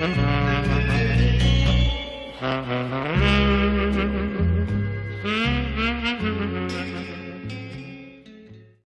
Mm-hmm.